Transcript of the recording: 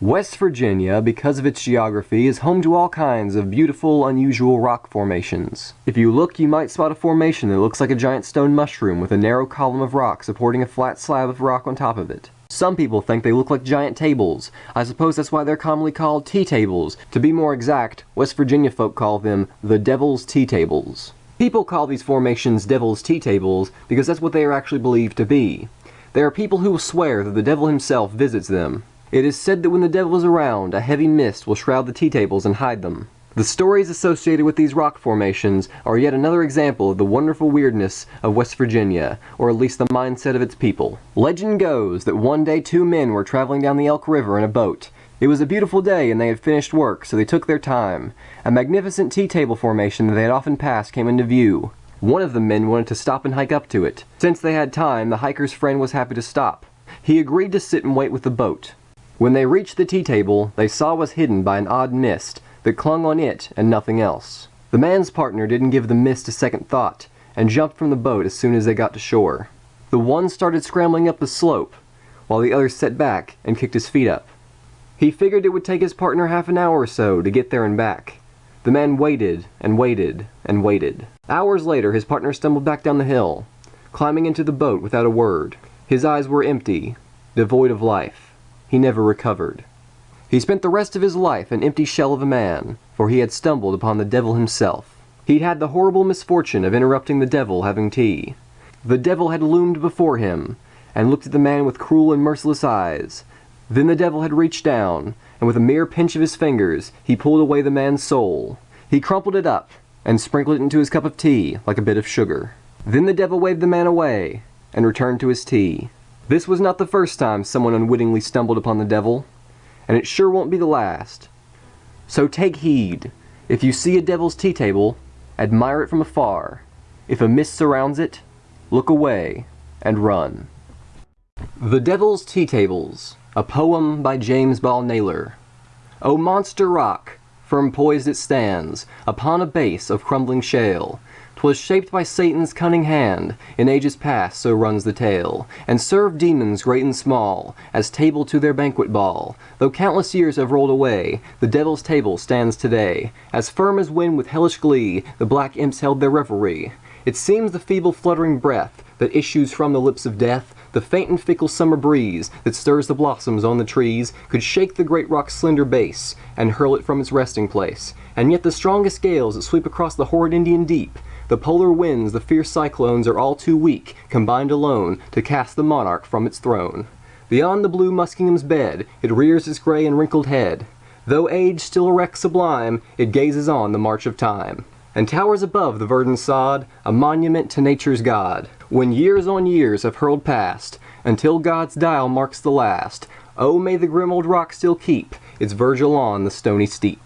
West Virginia, because of its geography, is home to all kinds of beautiful, unusual rock formations. If you look, you might spot a formation that looks like a giant stone mushroom with a narrow column of rock supporting a flat slab of rock on top of it. Some people think they look like giant tables. I suppose that's why they're commonly called tea tables. To be more exact, West Virginia folk call them the Devil's Tea Tables. People call these formations Devil's Tea Tables because that's what they are actually believed to be. There are people who will swear that the devil himself visits them. It is said that when the devil is around, a heavy mist will shroud the tea tables and hide them. The stories associated with these rock formations are yet another example of the wonderful weirdness of West Virginia, or at least the mindset of its people. Legend goes that one day two men were traveling down the Elk River in a boat. It was a beautiful day and they had finished work, so they took their time. A magnificent tea table formation that they had often passed came into view. One of the men wanted to stop and hike up to it. Since they had time, the hiker's friend was happy to stop. He agreed to sit and wait with the boat. When they reached the tea table, they saw was hidden by an odd mist that clung on it and nothing else. The man's partner didn't give the mist a second thought and jumped from the boat as soon as they got to shore. The one started scrambling up the slope, while the other sat back and kicked his feet up. He figured it would take his partner half an hour or so to get there and back. The man waited and waited and waited. Hours later, his partner stumbled back down the hill, climbing into the boat without a word. His eyes were empty, devoid of life he never recovered. He spent the rest of his life an empty shell of a man, for he had stumbled upon the devil himself. He'd had the horrible misfortune of interrupting the devil having tea. The devil had loomed before him, and looked at the man with cruel and merciless eyes. Then the devil had reached down, and with a mere pinch of his fingers, he pulled away the man's soul. He crumpled it up, and sprinkled it into his cup of tea like a bit of sugar. Then the devil waved the man away, and returned to his tea. This was not the first time someone unwittingly stumbled upon the devil, and it sure won't be the last. So take heed. If you see a devil's tea table, admire it from afar. If a mist surrounds it, look away and run. The Devil's Tea Tables, a poem by James Ball Naylor. O monster rock, firm poised it stands, upon a base of crumbling shale, 'Twas shaped by Satan's cunning hand, in ages past, so runs the tale, and served demons great and small, as table to their banquet ball. Though countless years have rolled away, the devil's table stands today, as firm as when with hellish glee the black imps held their revelry. It seems the feeble fluttering breath that issues from the lips of death the faint and fickle summer breeze that stirs the blossoms on the trees could shake the great rock's slender base and hurl it from its resting place. And yet the strongest gales that sweep across the horrid Indian deep the polar winds, the fierce cyclones are all too weak, combined alone, to cast the monarch from its throne. Beyond the blue Muskingum's bed, it rears its gray and wrinkled head. Though age still erects sublime, it gazes on the march of time. And towers above the verdant sod, a monument to nature's God. When years on years have hurled past, until God's dial marks the last, oh may the grim old rock still keep its Virgil on the stony steep.